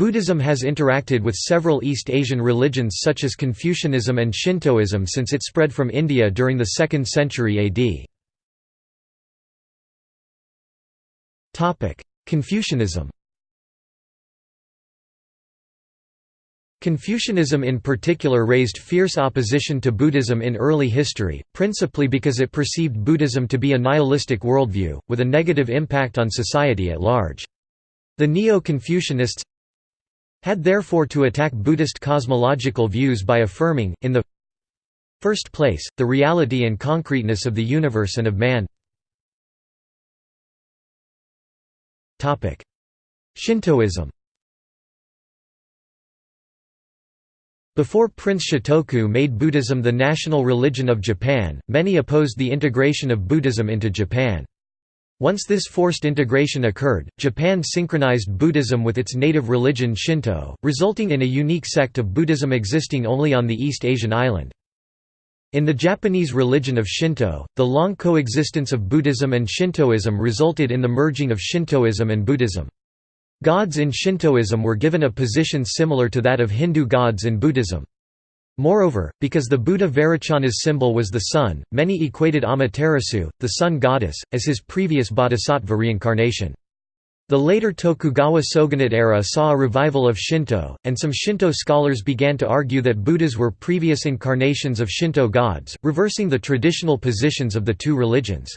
Buddhism has interacted with several East Asian religions such as Confucianism and Shintoism since it spread from India during the 2nd century AD. Confucianism Confucianism in particular raised fierce opposition to Buddhism in early history, principally because it perceived Buddhism to be a nihilistic worldview, with a negative impact on society at large. The Neo-Confucianists had therefore to attack Buddhist cosmological views by affirming, in the first place, the reality and concreteness of the universe and of man Shintoism Before Prince Shotoku made Buddhism the national religion of Japan, many opposed the integration of Buddhism into Japan. Once this forced integration occurred, Japan synchronized Buddhism with its native religion Shinto, resulting in a unique sect of Buddhism existing only on the East Asian island. In the Japanese religion of Shinto, the long coexistence of Buddhism and Shintoism resulted in the merging of Shintoism and Buddhism. Gods in Shintoism were given a position similar to that of Hindu gods in Buddhism. Moreover, because the Buddha Vairochana's symbol was the sun, many equated Amaterasu, the sun goddess, as his previous bodhisattva reincarnation. The later Tokugawa shogunate era saw a revival of Shinto, and some Shinto scholars began to argue that Buddhas were previous incarnations of Shinto gods, reversing the traditional positions of the two religions.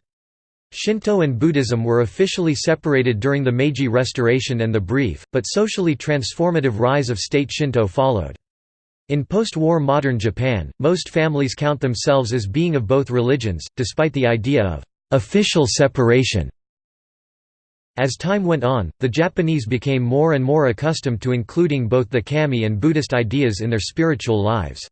Shinto and Buddhism were officially separated during the Meiji Restoration and the brief, but socially transformative rise of state Shinto followed. In post-war modern Japan, most families count themselves as being of both religions, despite the idea of official separation. As time went on, the Japanese became more and more accustomed to including both the kami and Buddhist ideas in their spiritual lives.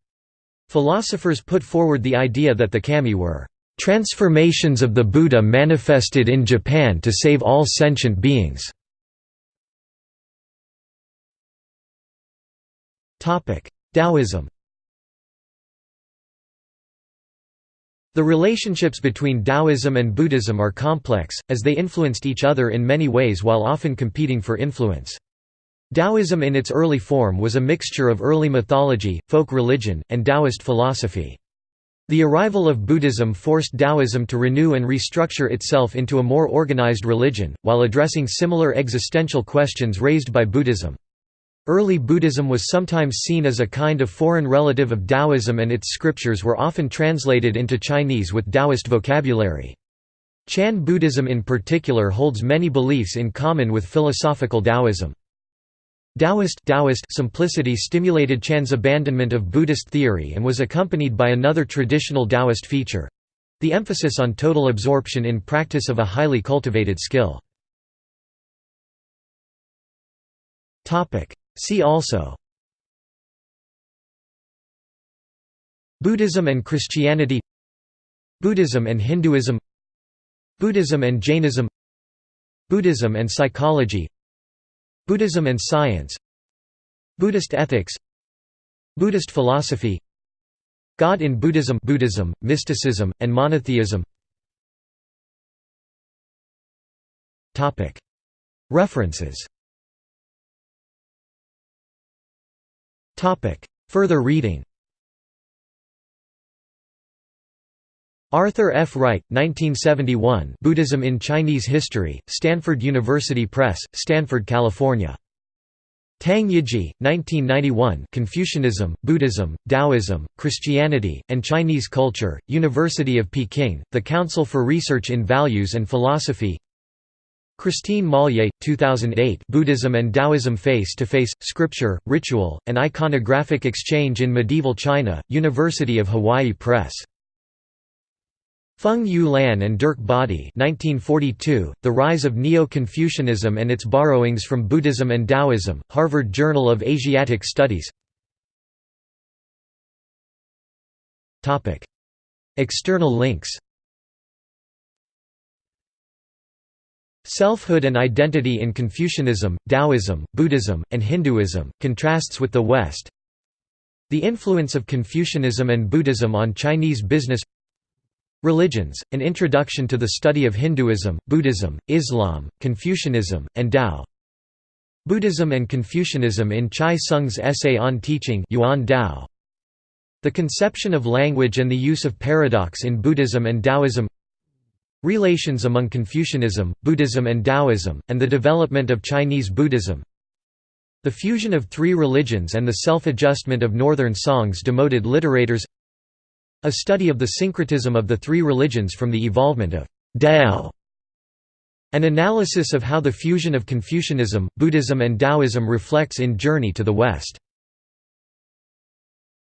Philosophers put forward the idea that the kami were transformations of the Buddha manifested in Japan to save all sentient beings. Taoism The relationships between Taoism and Buddhism are complex, as they influenced each other in many ways while often competing for influence. Taoism in its early form was a mixture of early mythology, folk religion, and Taoist philosophy. The arrival of Buddhism forced Taoism to renew and restructure itself into a more organized religion, while addressing similar existential questions raised by Buddhism. Early Buddhism was sometimes seen as a kind of foreign relative of Taoism and its scriptures were often translated into Chinese with Taoist vocabulary. Chan Buddhism in particular holds many beliefs in common with philosophical Taoism. Taoist, Taoist simplicity stimulated Chan's abandonment of Buddhist theory and was accompanied by another traditional Taoist feature—the emphasis on total absorption in practice of a highly cultivated skill. See also Buddhism and Christianity Buddhism and Hinduism Buddhism and Jainism Buddhism and psychology Buddhism and science Buddhist ethics Buddhist philosophy God in Buddhism Buddhism, mysticism, and monotheism References Further reading Arthur F. Wright, 1971 Buddhism in Chinese History, Stanford University Press, Stanford, California. Tang Yiji, 1991 Confucianism, Buddhism, Taoism, Christianity, and Chinese Culture, University of Peking, The Council for Research in Values and Philosophy Christine Mollier, 2008 Buddhism and Taoism Face-to-Face, Scripture, Ritual, and Iconographic Exchange in Medieval China, University of Hawaii Press. Feng Yu Lan and Derk Bodde 1942, The Rise of Neo-Confucianism and Its Borrowings from Buddhism and Taoism, Harvard Journal of Asiatic Studies External links Selfhood and Identity in Confucianism, Taoism, Buddhism, and Hinduism, contrasts with the West The influence of Confucianism and Buddhism on Chinese business Religions, An Introduction to the Study of Hinduism, Buddhism, Islam, Confucianism, and Tao Buddhism and Confucianism in Chai Sung's essay on teaching Yuan Dao. The conception of language and the use of paradox in Buddhism and Taoism Relations among Confucianism, Buddhism and Taoism, and the development of Chinese Buddhism. The fusion of three religions and the self-adjustment of Northern songs demoted literators. A study of the syncretism of the three religions from the evolvement of Dao An analysis of how the fusion of Confucianism, Buddhism and Taoism reflects in Journey to the West